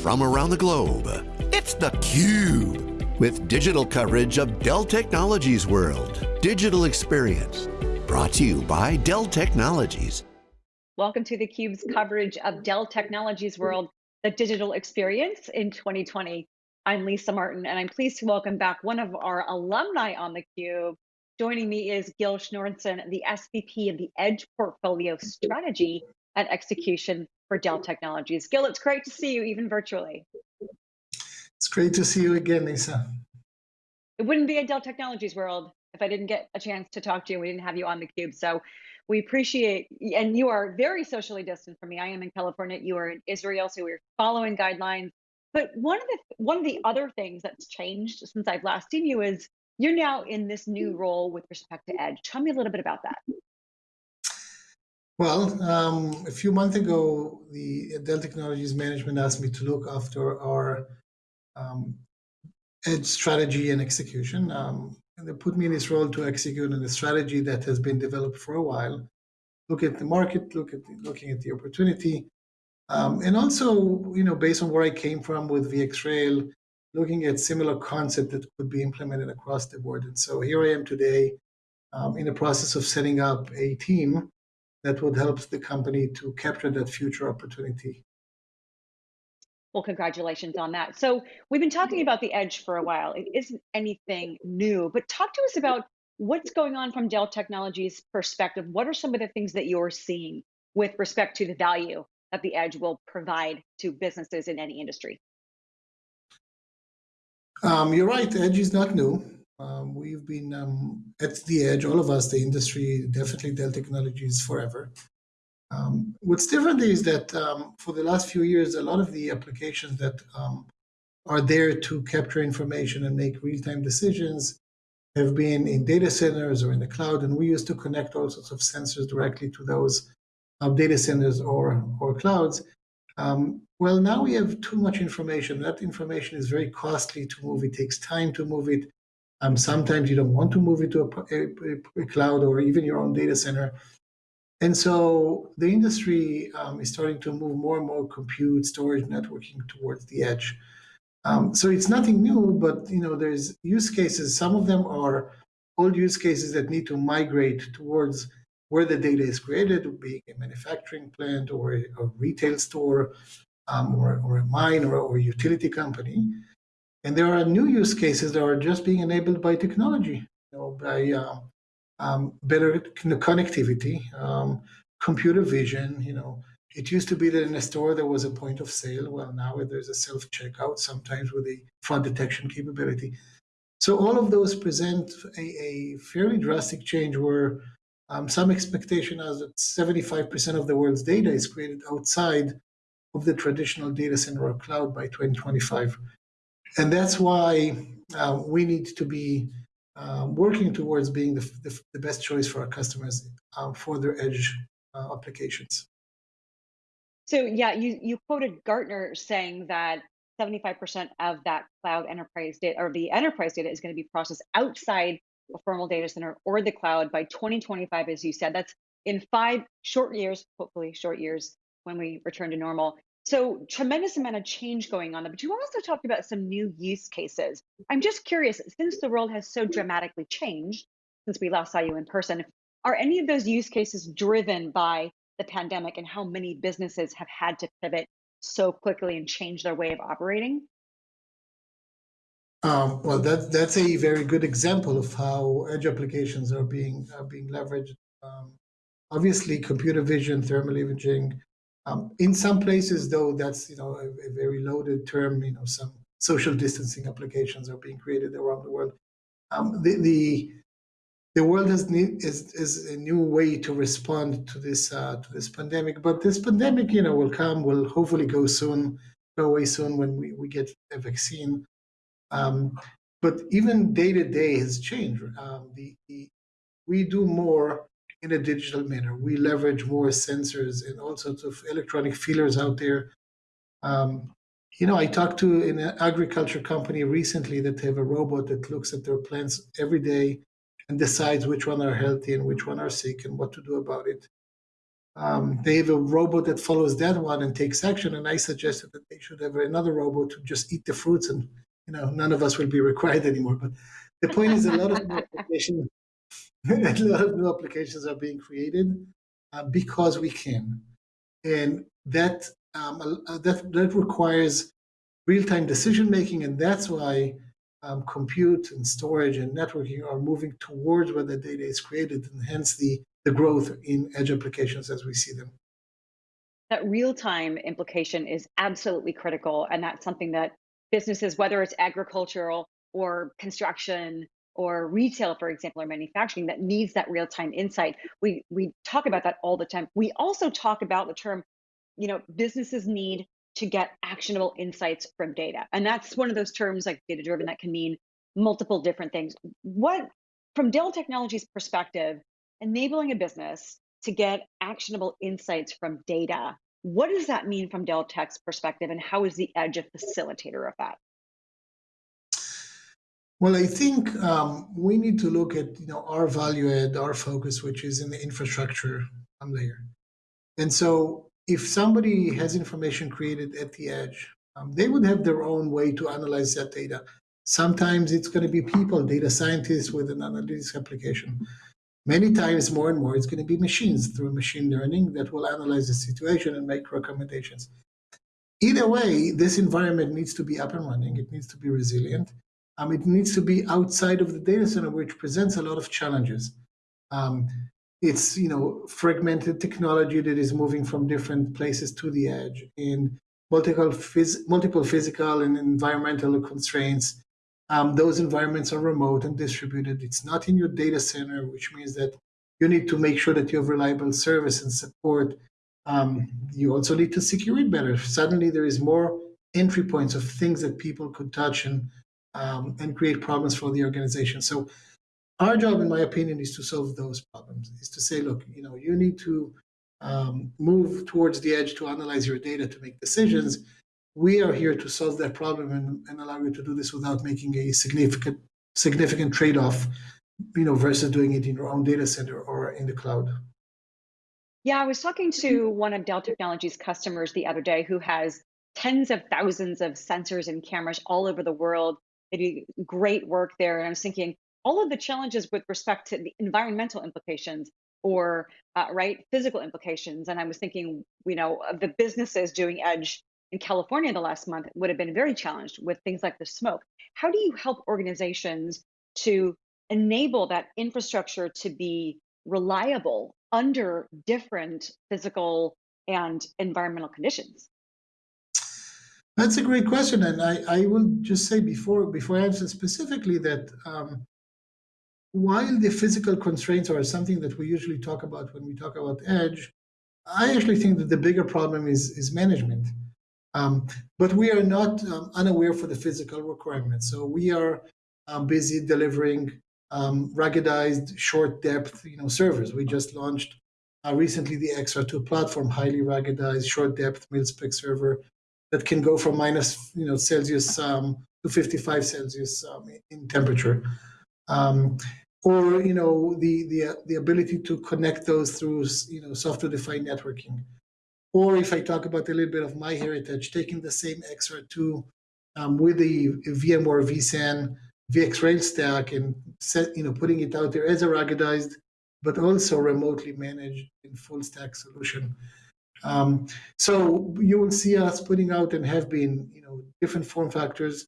from around the globe. It's theCUBE, with digital coverage of Dell Technologies World. Digital Experience, brought to you by Dell Technologies. Welcome to theCUBE's coverage of Dell Technologies World, the digital experience in 2020. I'm Lisa Martin, and I'm pleased to welcome back one of our alumni on theCUBE. Joining me is Gil Shneorson, the SVP of the Edge Portfolio Strategy and Execution for Dell Technologies. Gil, it's great to see you even virtually. It's great to see you again, Lisa. It wouldn't be a Dell Technologies world if I didn't get a chance to talk to you. We didn't have you on the cube. So we appreciate, and you are very socially distant from me. I am in California, you are in Israel, so we're following guidelines. But one of the one of the other things that's changed since I've last seen you is you're now in this new mm. role with respect to Edge. Tell me a little bit about that. Well, um, a few months ago, the Dell Technologies management asked me to look after our um, edge strategy and execution. Um, and they put me in this role to execute on a strategy that has been developed for a while. Look at the market, look at the, looking at the opportunity, um, and also, you know, based on where I came from with VxRail, looking at similar concept that could be implemented across the board. And so here I am today um, in the process of setting up a team that would help the company to capture that future opportunity. Well, congratulations on that. So we've been talking about the edge for a while. It isn't anything new, but talk to us about what's going on from Dell Technologies perspective. What are some of the things that you're seeing with respect to the value that the edge will provide to businesses in any industry? Um, you're right, edge is not new. Um, we've been um, at the edge, all of us, the industry, definitely Dell Technologies forever. Um, what's different is that um, for the last few years, a lot of the applications that um, are there to capture information and make real-time decisions have been in data centers or in the cloud, and we used to connect all sorts of sensors directly to those uh, data centers or, or clouds. Well, now we have too much information. That information is very costly to move. It takes time to move it. Um, sometimes you don't want to move it to a, a, a, cloud or even your own data center. And so the industry um, is starting to move more and more compute, storage, networking towards the edge. Um, so it's nothing new, but you know there's use cases. Some of them are old use cases that need to migrate towards where the data is created, being a manufacturing plant or a, a retail store um, or, or, a mine or, or a utility company. And there are new use cases that are just being enabled by technology, you know, by uh, um, better connectivity, um, computer vision. You know, it used to be that in a store there was a point of sale. Well, now there's a self checkout, sometimes with a fraud detection capability. So all of those present a, a fairly drastic change where um, some expectation is that 75% of the world's data is created outside of the traditional data center or cloud by 2025. And that's why uh, we need to be uh, working towards being the, the, the, best choice for our customers uh, for their edge applications. So yeah, you, you quoted Gartner saying that 75% of that cloud enterprise data or the enterprise data is going to be processed outside a formal data center or the cloud by 2025, as you said. That's in five short years, hopefully short years when we return to normal. So tremendous amount of change going on there, but you also talked about some new use cases. I'm just curious, since the world has so dramatically changed since we last saw you in person, are any of those use cases driven by the pandemic and how many businesses have had to pivot so quickly and change their way of operating? Um, well, that, that's a very good example of how edge applications are being are being leveraged. Um, obviously, computer vision, thermal imaging, um, in some places, though, that's you know a, a, very loaded term. You know, some social distancing applications are being created around the world. Um, the, the the world has need, is is a new way to respond to this uh, to this pandemic. But this pandemic, you know, will come. Will hopefully go soon, go away soon when we, we get a vaccine. Um, but even day to day has changed. Um, the, the, we do more in a digital manner. We leverage more sensors and all sorts of electronic feelers out there. Um, you know, I talked to an agriculture company recently that they have a robot that looks at their plants every day and decides which one are healthy and which one are sick and what to do about it. um, they have a robot that follows that one and takes action. And I suggested that they should have another robot to just eat the fruits, and you know, none of us will be required anymore. But the point is, a lot of applications, a lot of new applications are being created uh, because we can, and that um, that that requires real-time decision making, and that's why um, compute and storage and networking are moving towards where the data is created, and hence the the growth in edge applications as we see them. That real-time implication is absolutely critical, and that's something that businesses, whether it's agricultural or construction or retail, for example, or manufacturing, that needs that real-time insight. We we talk about that all the time. We also talk about the term, you know, businesses need to get actionable insights from data, and that's one of those terms like data-driven that can mean multiple different things. What, from Dell Technologies' perspective, enabling a business to get actionable insights from data. What does that mean from Dell Tech's perspective, and how is the edge a facilitator of that? Well, I think um, we need to look at you know our value add, our focus, which is in the infrastructure layer. And so, if somebody has information created at the edge, um, they would have their own way to analyze that data. Sometimes it's going to be people, data scientists with an analytics application. Many times, more and more, it's going to be machines through machine learning that will analyze the situation and make recommendations. Either way, this environment needs to be up and running. It needs to be resilient. Um, it needs to be outside of the data center, which presents a lot of challenges. Um, it's you know fragmented technology that is moving from different places to the edge, and multiple phys multiple physical and environmental constraints um, those environments are remote and distributed. It's not in your data center, which means that you need to make sure that you have reliable service and support. Um, you also need to secure it better. Suddenly, there is more entry points of things that people could touch and um, and create problems for the organization. So, our job, in my opinion, is to solve those problems. Is to say, look, you know, you need to um, move towards the edge to analyze your data to make decisions we are here to solve that problem and, and allow you to do this without making a significant significant trade-off you know versus doing it in your own data center or in the cloud yeah i was talking to one of dell technologies customers the other day who has tens of thousands of sensors and cameras all over the world they do great work there and i was thinking all of the challenges with respect to the environmental implications or uh, right physical implications and i was thinking you know the businesses doing edge in California the last month would have been very challenged with things like the smoke. How do you help organizations to enable that infrastructure to be reliable under different physical and environmental conditions? That's a great question, and I, I will just say before before I answer specifically that um, while the physical constraints are something that we usually talk about when we talk about edge, I actually think that the bigger problem is is management. Um, but we are not um, unaware for the physical requirements. So we are um, busy delivering um, ruggedized, short depth, you know, servers. We just launched uh, recently the XR2 platform, highly ruggedized, short depth mil-spec server that can go from minus, you know, Celsius um, to 55 Celsius um, in temperature. or you know the the the ability to connect those through you know software defined networking or if I talk about a little bit of my heritage, taking the same XR2 um, with the VMware vSAN VxRail stack and set, you know, putting it out there as a ruggedized, but also remotely managed in full stack solution. Um, so you will see us putting out and have been, you know, different form factors,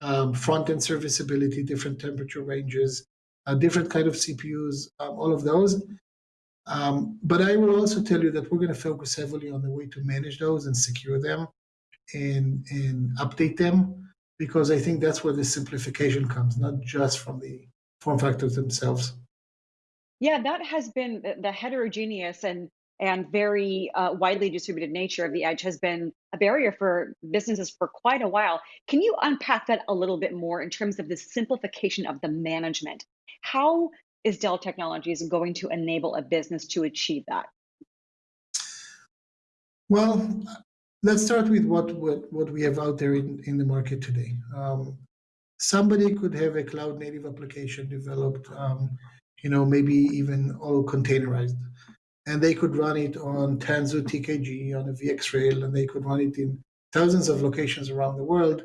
um, front end serviceability, different temperature ranges, uh, different kind of CPUs, um, all of those. Um, but I will also tell you that we're going to focus heavily on the way to manage those and secure them and, and update them because I think that's where the simplification comes, not just from the form factors themselves. Yeah, that has been the heterogeneous and and very uh, widely distributed nature of the edge has been a barrier for businesses for quite a while. Can you unpack that a little bit more in terms of the simplification of the management? How is Dell Technologies going to enable a business to achieve that? Well, let's start with what, what, what we have out there in, in the market today. Um, somebody could have a cloud native application developed, um, you know, maybe even all containerized. And they could run it on Tanzu TKG on a VxRail, and they could run it in thousands of locations around the world.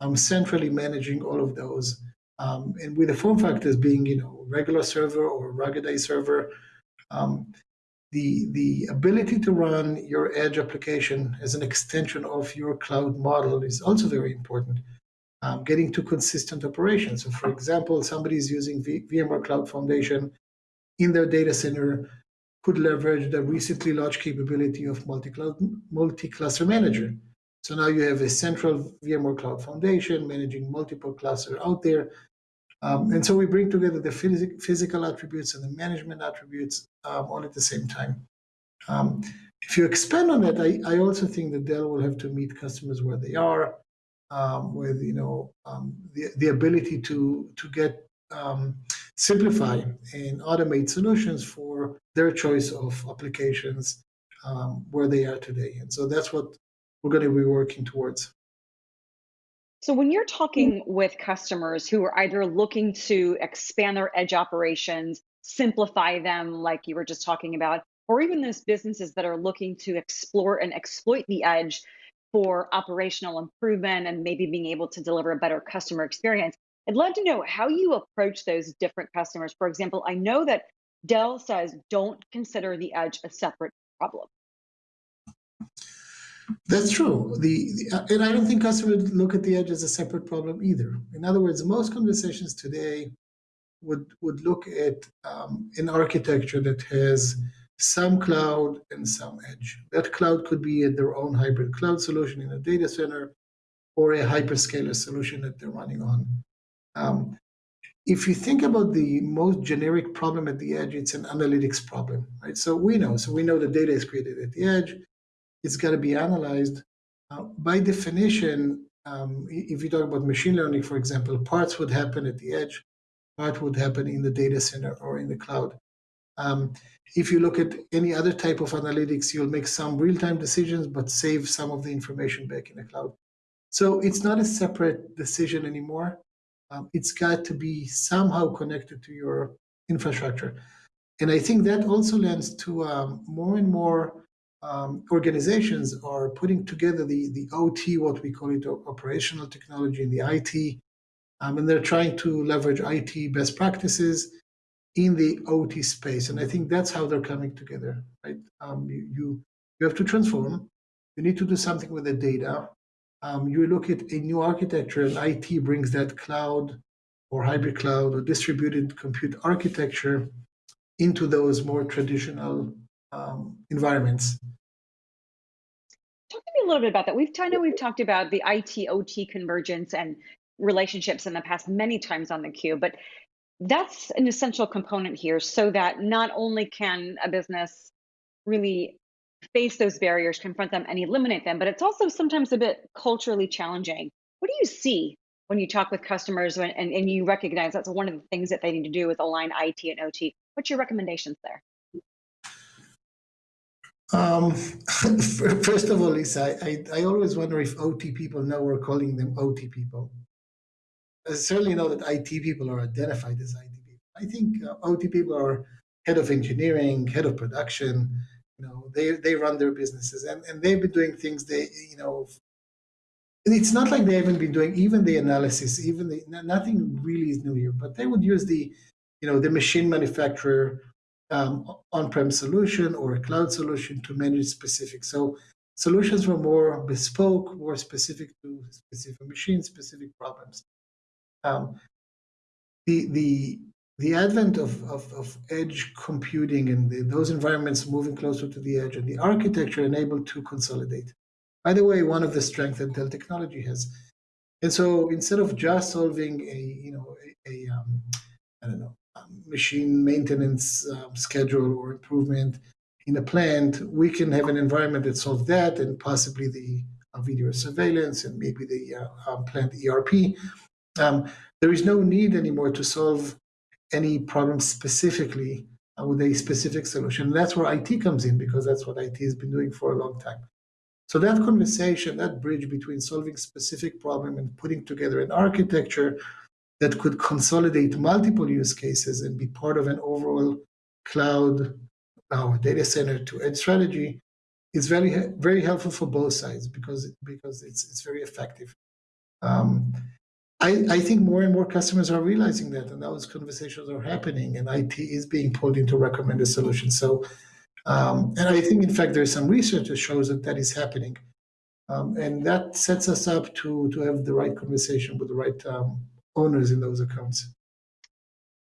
I'm centrally managing all of those. Um, and with the form factors being, you know, regular server or ruggedized server, um, the, the ability to run your edge application as an extension of your cloud model is also very important. Um, getting to consistent operations. So for example, somebody is using v VMware Cloud Foundation in their data center could leverage the recently launched capability of multi-cloud, multi-cluster manager. So now you have a central VMware Cloud Foundation managing multiple clusters out there. Um, and so we bring together the phys physical attributes and the management attributes um, all at the same time. Um, if you expand on that, I, I, also think that Dell will have to meet customers where they are, um, with you know um, the the ability to to get um, simplify and automate solutions for their choice of applications um, where they are today. And so that's what we're going to be working towards. So when you're talking with customers who are either looking to expand their edge operations, simplify them like you were just talking about, or even those businesses that are looking to explore and exploit the edge for operational improvement and maybe being able to deliver a better customer experience, I'd love to know how you approach those different customers. For example, I know that Dell says don't consider the edge a separate problem. That's true. The, the, and I don't think customers look at the edge as a separate problem either. In other words, most conversations today would would look at um, an architecture that has some cloud and some edge. That cloud could be their own hybrid cloud solution in a data center, or a hyperscaler solution that they're running on. Um, if you think about the most generic problem at the edge, it's an analytics problem, right? So we know, so we know the data is created at the edge. It's got to be analyzed. Uh, by definition, um, if you talk about machine learning, for example, parts would happen at the edge, part would happen in the data center or in the cloud. Um, if you look at any other type of analytics, you'll make some real-time decisions, but save some of the information back in the cloud. So it's not a separate decision anymore um, it's got to be somehow connected to your infrastructure. And I think that also lends to um, more and more um, organizations are putting together the, the OT, what we call it, operational technology, and the IT. Um, and they're trying to leverage IT best practices in the OT space. And I think that's how they're coming together, right? Um, you, you, you have to transform. You need to do something with the data um, you look at a new architecture and IT brings that cloud or hybrid cloud or distributed compute architecture into those more traditional um, environments. Talk to me a little bit about that. We've I know we've talked about the IT OT convergence and relationships in the past many times on the cube, but that's an essential component here so that not only can a business really face those barriers, confront them, and eliminate them. But it's also sometimes a bit culturally challenging. What do you see when you talk with customers and, and, and you recognize that's one of the things that they need to do is align IT and OT? What's your recommendations there? Um, first of all, Lisa, I, I, I, always wonder if OT people know we're calling them OT people. I certainly know that IT people are identified as IT people. I think uh, OT people are head of engineering, head of production, you know they they run their businesses and and they've been doing things they you know it's not like they haven't been doing even the analysis even the nothing really is new here but they would use the you know the machine manufacturer um, on-prem solution or a cloud solution to manage specific so solutions were more bespoke more specific to specific machine specific problems. Um, the the the advent of, of, of edge computing and the, those environments moving closer to the edge and the architecture enabled to consolidate. By the way, one of the strengths that Dell technology has. And so instead of just solving a, you know, a, a um, I don't know, machine maintenance um, schedule or improvement in a plant, we can have an environment that solves that and possibly the uh, video surveillance and maybe the uh, um, plant ERP. Um, there is no need anymore to solve any problem specifically with a specific solution. That's where IT comes in because that's what IT has been doing for a long time. So that conversation, that bridge between solving specific problem and putting together an architecture that could consolidate multiple use cases and be part of an overall cloud our data center to edge strategy is very very helpful for both sides because because it's it's very effective. Um, I, I think more and more customers are realizing that, and those conversations are happening, and IT is being pulled into recommended solutions. So, um, and I think, in fact, there's some research that shows that that is happening, um, and that sets us up to to have the right conversation with the right um, owners in those accounts.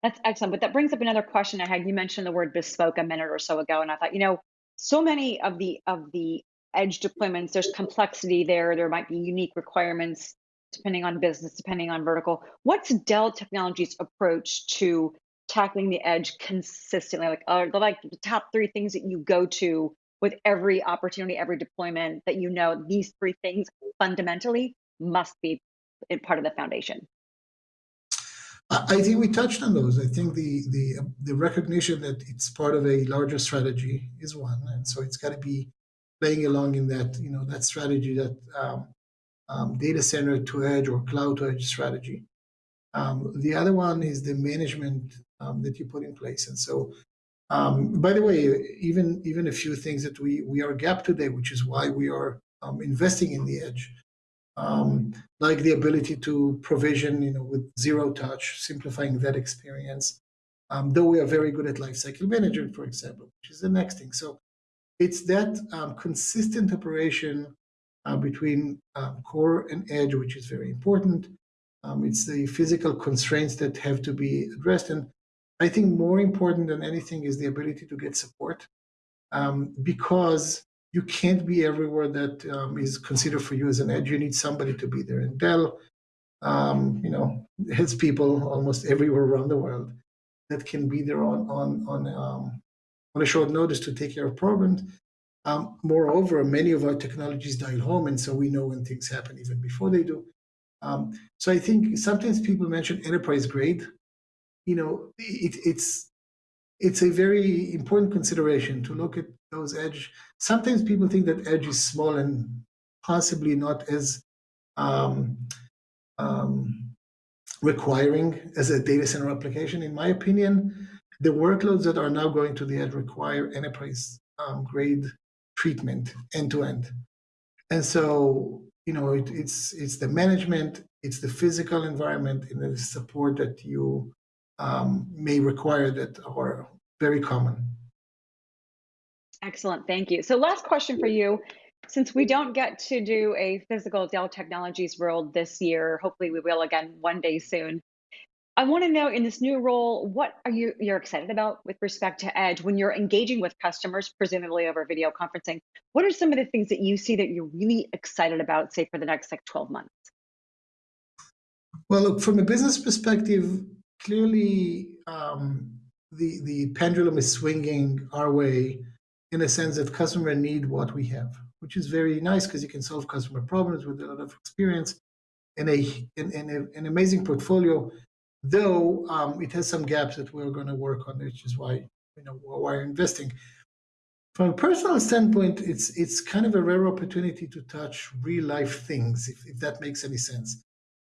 That's excellent. But that brings up another question I had. You mentioned the word bespoke a minute or so ago, and I thought, you know, so many of the of the edge deployments, there's complexity there. There might be unique requirements depending on business, depending on vertical. What's Dell Technologies' approach to tackling the edge consistently? Like, are the like the top three things that you go to with every opportunity, every deployment that you know these three things fundamentally must be part of the foundation? I think we touched on those. I think the the the recognition that it's part of a larger strategy is one, and so it's got to be playing along in that you know that strategy that um, um, data center to edge or cloud to edge strategy. Um, the other one is the management um, that you put in place, and so. Um, by the way, even even a few things that we we are gap today, which is why we are um, investing in the edge um, like the ability to provision, you know, with zero touch, simplifying that experience. Though we are very good at lifecycle management, for example, which is the next thing. So it's that consistent operation uh, between um, core and edge, which is very important. Um, it's the physical constraints that have to be addressed. And I think more important than anything is the ability to get support um, because you can't be everywhere that um, is considered for you as an edge. You need somebody to be there. And Dell, um, you know, has people almost everywhere around the world that can be there on on on um, on a short notice to take care of problems. Um, moreover, many of our technologies dial home, and so we know when things happen even before they do. Um, so I think sometimes people mention enterprise grade. You know, it, it's it's a very important consideration to look at those edge. Sometimes people think that edge is small and possibly not as um, um, requiring as a data center application. In my opinion, the workloads that are now going to the edge require enterprise um, grade treatment end to end. And so, you know, it, it's it's the management, it's the physical environment, and the support that you um, may require that are very common. Excellent, thank you. So last question for you. Since we don't get to do a physical Dell Technologies World this year, hopefully we will again one day soon. I want to know in this new role, what are you you're excited about with respect to Edge when you're engaging with customers, presumably over video conferencing? What are some of the things that you see that you're really excited about, say for the next like 12 months? Well, look, from a business perspective, clearly um, the the pendulum is swinging our way in a sense that customer need what we have, which is very nice because you can solve customer problems with a lot of experience and a in, in a, an amazing portfolio. Though um, it has some gaps that we're going to work on, which is why you know why we're investing. From a personal standpoint, it's it's kind of a rare opportunity to touch real life things, if, if that makes any sense.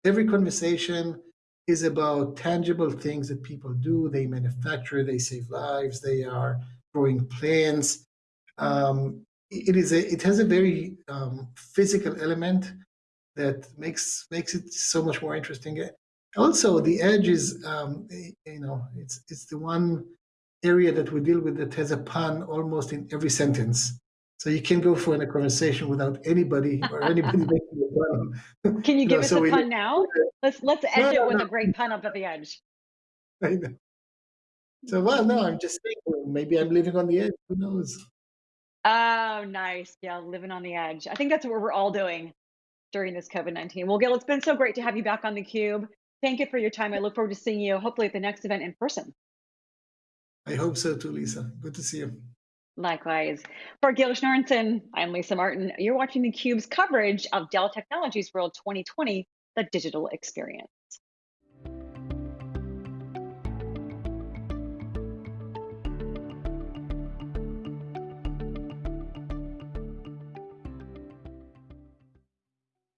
Every conversation is about tangible things that people do. They manufacture, they save lives, they are growing plants. Um, it is a, it has a very um, physical element that makes makes it so much more interesting. Also, the edge is um, you know it's it's the one area that we deal with that has a pun almost in every sentence. So you can go for a conversation without anybody or anybody making a pun. Can you, you give know, us so a pun now? Let's let's end no, it with no. a great pun up at the edge. So well, no, I'm just saying maybe I'm living on the edge. Who knows? Oh, nice. Yeah, living on the edge. I think that's what we're all doing during this COVID 19. Well, Gil, it's been so great to have you back on the Cube. Thank you for your time. I look forward to seeing you hopefully at the next event in person. I hope so too, Lisa. Good to see you. Likewise. For Gil Shneorson, I'm Lisa Martin. You're watching theCUBE's coverage of Dell Technologies World 2020, the digital experience.